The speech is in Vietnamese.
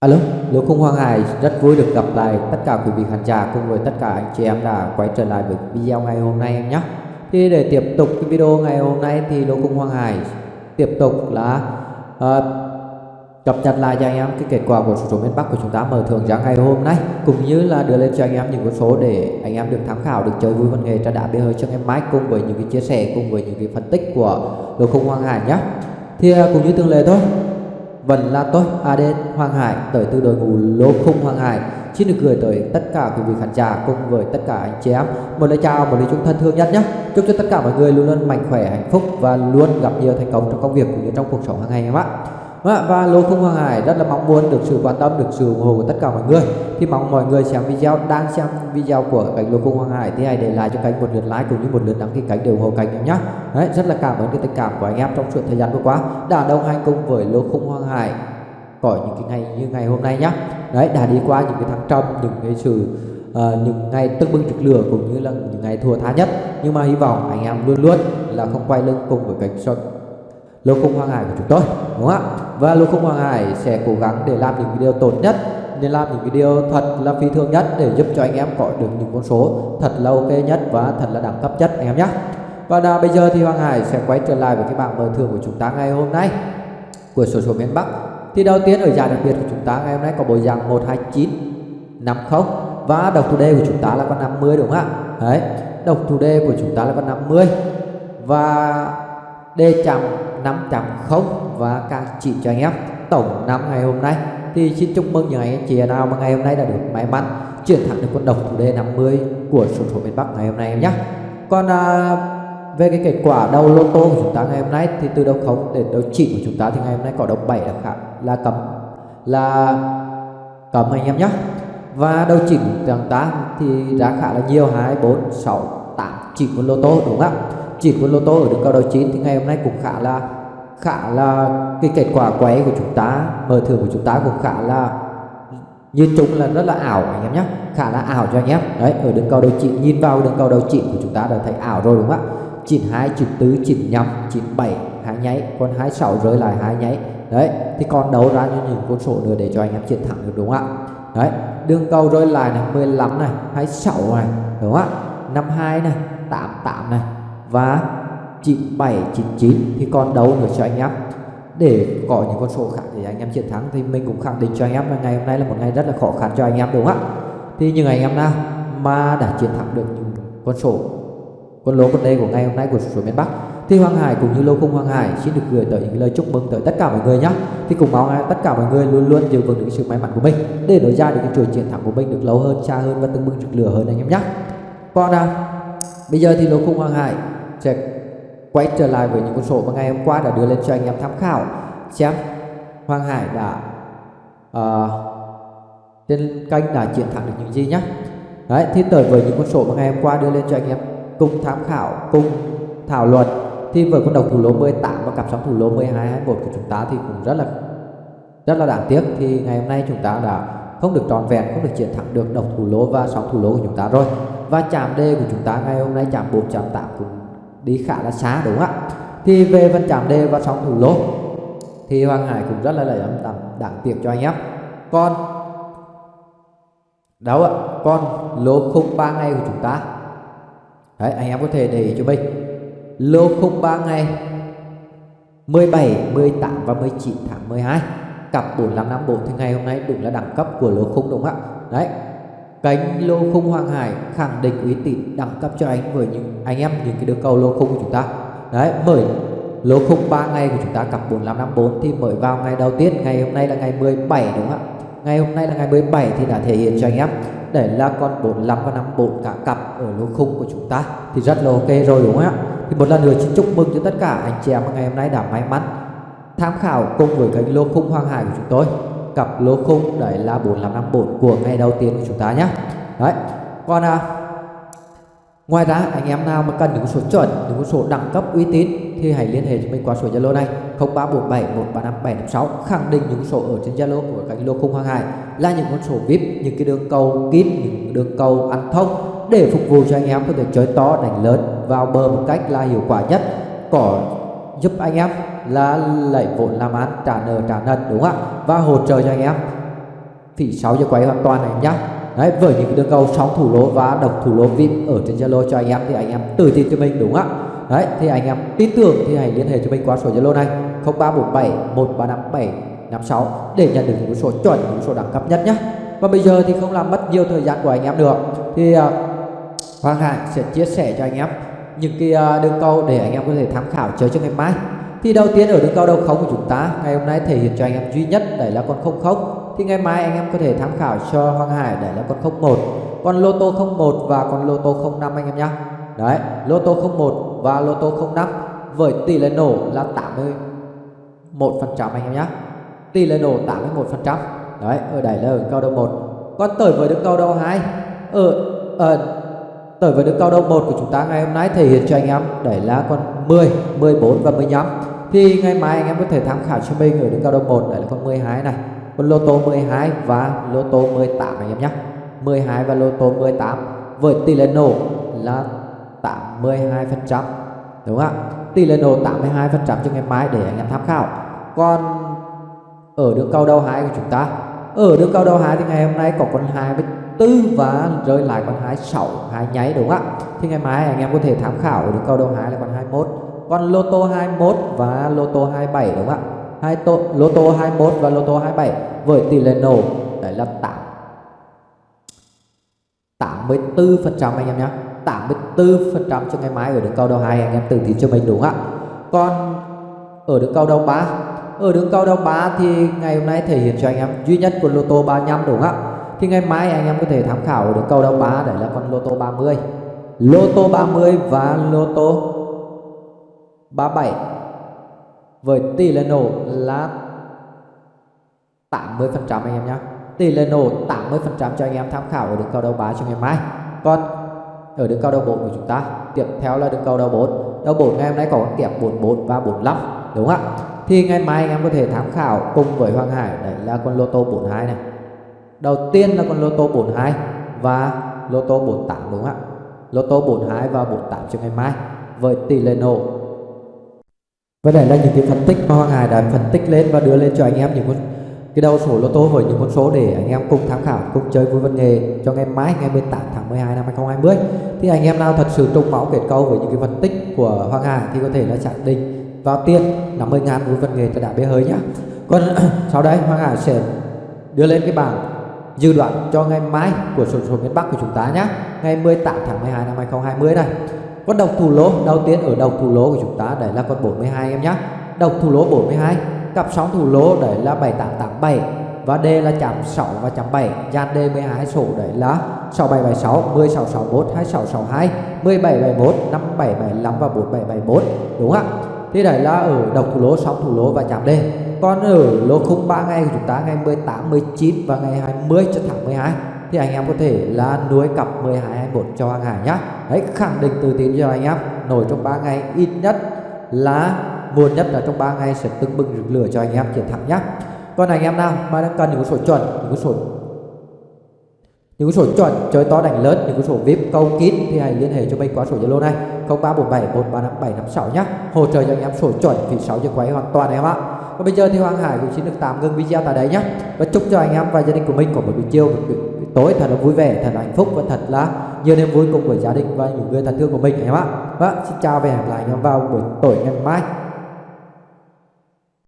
Alo, Lô không Hoàng Hải rất vui được gặp lại tất cả quý vị khán giả cùng với tất cả anh chị em đã quay trở lại với video ngày hôm nay em nhé. Thì để tiếp tục cái video ngày hôm nay thì Lô không Hoàng Hải tiếp tục là uh, cập nhật lại cho anh em cái kết quả của số số miền Bắc của chúng ta mở thưởng ra ngày hôm nay cũng như là đưa lên cho anh em những con số để anh em được tham khảo được chơi vui văn nghệ tra đã bia hơi cho em mãi cùng với những cái chia sẻ cùng với những cái phân tích của Lô không Hoàng Hải nhé. Thì uh, cũng như thường lệ thôi vẫn La tôi Aden, Hoàng Hải tới từ đội ngũ lô khung Hoàng Hải. Xin được gửi tới tất cả quý vị khán giả cùng với tất cả anh chị em. Một lời chào một lời chúc thân thương nhất nhé. Chúc cho tất cả mọi người luôn luôn mạnh khỏe hạnh phúc và luôn gặp nhiều thành công trong công việc cũng như trong cuộc sống hàng ngày em ạ. Vâng và lô khung Hoàng Hải rất là mong muốn được sự quan tâm, được sự ủng hộ của tất cả mọi người. Thì mong mọi người xem video, đang xem video của kênh lô khung Hoàng Hải thì hãy để lại cho kênh một lượt like cũng như một lượt đăng ký kênh để ủng hộ kênh nhé. Đấy, rất là cảm ơn cái tình cảm của anh em trong suốt thời gian vừa qua đã đồng hành cùng với lô khung Hoàng Hải có những cái ngày như ngày hôm nay nhé. Đấy, đã đi qua những cái thăng trầm, những cái sự uh, những ngày tưng bừng trực lửa cũng như là những ngày thua tha nhất nhưng mà hy vọng anh em luôn luôn là không quay lưng cùng với cảnh kênh lô khung Hoàng Hải của chúng tôi đúng không ạ và lô không Hoàng Hải sẽ cố gắng để làm những video tốt nhất nên làm những video thật là phi thường nhất để giúp cho anh em có được những con số thật là ok nhất và thật là đẳng cấp nhất anh em nhé. Và đã, bây giờ thì Hoàng Hải sẽ quay trở lại với cái bảng mở thưởng của chúng ta ngày hôm nay của số số miền Bắc. Thì đầu tiên ở giải đặc biệt của chúng ta ngày hôm nay có bộ dạng 129 50 và độc thủ đề của chúng ta là con 50 đúng không ạ? Đấy độc thủ đề của chúng ta là con 50 và đề chạm 5.0 và các chị cho anh em. Tổng năm ngày hôm nay thì xin chúc mừng những anh chị nào mà ngày hôm nay đã được may mắn chuyển thẳng được con độc thủ đề 50 của số số miền Bắc ngày hôm nay em nhé. Còn à, về cái kết quả đầu lô tô của chúng ta ngày hôm nay thì từ đầu không đến đầu chỉ của chúng ta thì ngày hôm nay có đầu 7 là khả, là cầm là cầm anh em nhé. Và đầu chỉnh của chúng ta thì giá khá là nhiều 2 4 6 8 chỉ của lô tô đúng không ạ? Chỉ quân lô tô ở đường cao đầu 9 thì ngày hôm nay cũng khá là khá là cái kết quả quay của chúng ta mở thưởng của chúng ta cũng khá là nhìn chung là rất là ảo anh em nhé, khá là ảo cho anh em. Đấy, ở đường cao đầu 9 nhìn vào đường cao đầu 9 của chúng ta đã thấy ảo rồi đúng không ạ? 92 94 95 97 hai nháy, còn 26 rơi lại hai nháy. Đấy, thì còn đấu ra như những con số nữa để cho anh em chiến thắng được đúng không ạ? Đấy, đường cầu rơi lại này 15 này 26 này, đúng không ạ? 52 này 88 này và 97 99 thì còn đâu nữa cho anh em. Để có những con số khác để anh em chiến thắng thì mình cũng khẳng định cho anh em là ngày hôm nay là một ngày rất là khó khăn cho anh em đúng không ạ? Thì những anh em nào mà đã chiến thắng được những con số con lô con đây của ngày hôm nay của số miền Bắc thì Hoàng Hải cũng như lô khung Hoàng Hải xin được gửi tới những lời chúc mừng tới tất cả mọi người nhé thì cùng mong tất cả mọi người luôn luôn giữ vững được sự may mắn của mình để nối ra được cái chuỗi chiến thắng của mình được lâu hơn xa hơn và từng bừng rực lửa hơn anh em nhé còn à, bây giờ thì lô khung Hoàng Hải sẽ quay trở lại với những con số mà ngày hôm qua đã đưa lên cho anh em tham khảo. Xem Hoàng Hải đã uh, trên kênh đã chiến thắng được những gì nhé đấy thì tới với những con số mà ngày hôm qua đưa lên cho anh em cùng tham khảo cùng thảo luận thì với con độc thủ lô 18 và cặp sóng thủ lô 12 21 của chúng ta thì cũng rất là rất là đáng tiếc. Thì ngày hôm nay chúng ta đã không được tròn vẹn không được chiến thắng được độc thủ lô và sóng thủ lô của chúng ta rồi. Và chạm D của chúng ta ngày hôm nay chạm 4 chạm 8 cũng đi khá là xa đúng không ạ? Thì về phần chạm đề và sóng thủ lô thì Hoàng Hải cũng rất là lợi âm tầm đáng tiếc cho anh em. Còn đâu ạ? Còn lô khung ba ngày của chúng ta. Đấy anh em có thể để ý cho mình. Lô khung ba ngày 17, 18 và 19 tháng 12 cặp 4554 thì ngày hôm nay đúng là đẳng cấp của lô khung đúng không ạ? Đấy Cánh lô khung Hoàng Hải khẳng định uy tín đẳng cấp cho anh với những anh em những cái đường cầu lô khung của chúng ta. Đấy, mời lô khung 3 ngày của chúng ta cặp 4554 thì mới vào ngày đầu tiên, ngày hôm nay là ngày 17 đúng không ạ? Ngày hôm nay là ngày 17 thì đã thể hiện cho anh em để là con 45 và 54 cả cặp ở lô khung của chúng ta thì rất là ok rồi đúng không ạ? Thì một lần nữa xin chúc mừng cho tất cả anh chị em ngày hôm nay đã may mắn tham khảo cùng với cánh lô khung Hoàng Hải của chúng tôi cặp lô khung đấy là 4554 của ngày đầu tiên của chúng ta nhé đấy còn à, ngoài ra anh em nào mà cần những số chuẩn những số đẳng cấp uy tín thì hãy liên hệ cho mình qua số Zalo này 0347 135 756 khẳng định những số ở trên Zalo của cánh lô khung hàng Hải là những con số VIP những cái đường cầu kín những đường cầu ăn thông để phục vụ cho anh em có thể chơi to đánh lớn vào bờ một cách là hiệu quả nhất có giúp anh em là lấy vốn làm ăn trả nợ trả nần đúng không ạ? Và hỗ trợ cho anh em. Thì 6 giờ quay hoàn toàn này nhá. Đấy với những đường cầu sóng thủ lô và độc thủ lô vip ở trên zalo cho anh em thì anh em tự tin cho mình đúng không ạ? Đấy thì anh em tin tưởng thì hãy liên hệ cho mình qua số zalo này 0347 1357 56 để nhận được những số chuẩn những số đẳng cấp nhất nhé và bây giờ thì không làm mất nhiều thời gian của anh em được thì uh, Hoàng Hải sẽ chia sẻ cho anh em những cái uh, đường câu để anh em có thể tham khảo chơi cho ngày mai thì đầu tiên ở đường cao đầu khống của chúng ta, ngày hôm nay thể hiện cho anh em duy nhất đấy là con không không thì ngày mai anh em có thể tham khảo cho Hoàng Hải đấy là con 01 con lô tô 01 và con lô tô 05 anh em nhé. đấy, lô tô 01 và lô tô 05 với tỷ lệ nổ là 81 phần trăm anh em nhé. tỷ lệ nổ 81 phần trăm đấy, ở đây là ở cao đầu 1 còn tới với đường cao đầu 2 ở ở tới với đường cao đông 1 của chúng ta ngày hôm nay thể hiện cho anh em đẩy lá con 10 14 và 15 thì ngày mai anh em có thể tham khảo cho mình ở đường cao đông 1 đấy là con 12 này, con lô tô 12 và lô tô 18 anh em nhé. 12 và lô tô 18 với tỷ lệ nổ là 82 phần trăm, đúng không ạ? Tỷ lệ nổ 82 phần trăm cho ngày mai để anh em tham khảo. Còn ở đường cao đầu 2 của chúng ta, ở đường cao đầu 2 thì ngày hôm nay có con 2 với 24 và rơi lại con 26 hai nháy đúng không ạ? Thì ngày mai anh em có thể tham khảo được câu đầu hai là con 21 còn lô tô 21 và lô tô 27 đúng không ạ? Hai tô, lô tô 21 và lô tô 27 với tỷ lệ nổ đấy là 8 84% anh em nhé 84% cho ngày mai ở đường cầu đầu hai anh em tự tin cho mình đúng không ạ? Còn ở đường cầu đầu 3 ở đường cầu đầu 3 thì ngày hôm nay thể hiện cho anh em duy nhất của lô tô 35 đúng không ạ? Thì ngày mai anh em có thể tham khảo được đường cầu đầu 3 đấy là con lô tô 30 lô tô 30 và lô tô 37 với tỷ lệ nổ là 80% anh em nhé tỷ lệ nổ 80% cho anh em tham khảo ở đường cầu đầu 3 cho ngày mai. Còn ở đường cầu đầu 4 của chúng ta, tiếp theo là đường cầu đầu 4 đầu 4 ngày hôm nay có con kẹp 44 và 45 đúng không ạ? Thì ngày mai anh em có thể tham khảo cùng với Hoàng Hải, đấy là con lô tô 42 này đầu tiên là con lô tô 42 và lô tô 48 đúng không ạ? Lô tô 42 và 48 cho ngày mai với tỷ lệ nổ. Và đây là những cái phân tích mà Hoàng Hải đã phân tích lên và đưa lên cho anh em những con, cái đầu số lô tô với những con số để anh em cùng tham khảo, cùng chơi vui văn nghề cho ngày mai, ngày 18 tháng 12 năm 2020 thì anh em nào thật sự trùng máu kết câu với những cái phân tích của Hoàng Hải thì có thể là xác định vào tiền 50 ngàn vui văn nghề cho đã bê hơi nhá. Còn sau đây Hoàng Hải sẽ đưa lên cái bảng dự đoán cho ngày mai của sổ số miền Bắc của chúng ta nhé. Ngày 18 tháng 12 năm 2020 này. Con độc thủ lô, đầu tiên ở đầu thủ lô của chúng ta đấy là con 42 em nhé. Độc thủ lô 42 cặp sóng thủ lô đấy là 7887 và D là chạm 6 và chạm 7 dàn D 12 số đấy là 6776 1661 2662 1771 5775 và 4771 đúng không ạ? Thì đấy là ở độc thủ lô, sóng thủ lô và chạm D còn ở lô khung 3 ngày của chúng ta, ngày 18 19 và ngày 20 cho tháng 12 thì anh em có thể là nuôi cặp 12 21 cho hàng hải nhá. Đấy khẳng định từ tín cho anh em, nổi trong 3 ngày ít nhất là muộn nhất là trong 3 ngày sẽ tưng bừng rực lửa cho anh em chiến thắng nhá. Còn anh em nào mà đang cần những số chuẩn, những số những số chuẩn chơi to đánh lớn, những số vip câu kín thì hãy liên hệ cho mình qua số zalo này 0347 135 756 nhé hỗ trợ cho anh em số chuẩn thì 6 giờ quay hoàn toàn em ạ và bây giờ thì Hoàng Hải cũng xin được tạm ngưng video tại đây nhé. Và chúc cho anh em và gia đình của mình có một buổi chiều, một buổi tối thật là vui vẻ, thật là hạnh phúc và thật là nhiều niềm vui cùng với gia đình và những người thân thương của mình, anh em ạ. Và xin chào và hẹn gặp lại anh em vào buổi tối ngày mai.